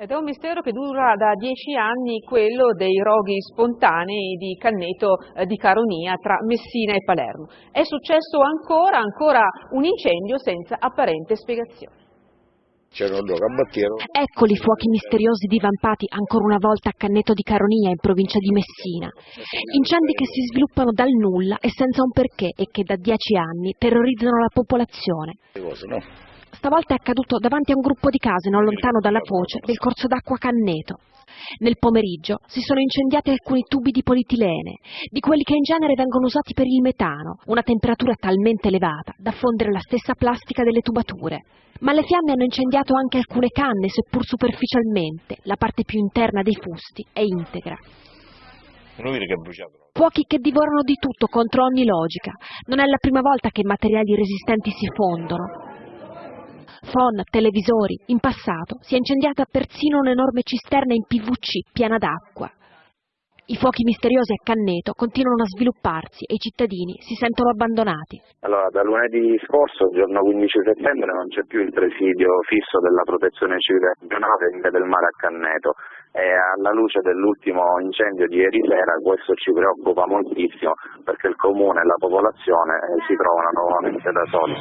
Ed è un mistero che dura da dieci anni quello dei roghi spontanei di Canneto eh, di Caronia tra Messina e Palermo. È successo ancora, ancora un incendio senza apparente spiegazione. Eccoli i fuochi misteriosi divampati ancora una volta a Canneto di Caronia in provincia di Messina. Incendi che si sviluppano dal nulla e senza un perché e che da dieci anni terrorizzano la popolazione. Stavolta è accaduto davanti a un gruppo di case non lontano dalla foce del corso d'acqua Canneto. Nel pomeriggio si sono incendiati alcuni tubi di politilene, di quelli che in genere vengono usati per il metano, una temperatura talmente elevata da fondere la stessa plastica delle tubature. Ma le fiamme hanno incendiato anche alcune canne, seppur superficialmente. La parte più interna dei fusti è integra. Fuochi che divorano di tutto contro ogni logica. Non è la prima volta che materiali resistenti si fondono. Phon, televisori, in passato si è incendiata persino un'enorme cisterna in PVC piena d'acqua. I fuochi misteriosi a Canneto continuano a svilupparsi e i cittadini si sentono abbandonati. Allora, da lunedì scorso, giorno 15 settembre, non c'è più il presidio fisso della protezione civile regionale in via del mare a Canneto e alla luce dell'ultimo incendio di ieri sera questo ci preoccupa moltissimo perché il comune e la popolazione si trovano nuovamente da soli.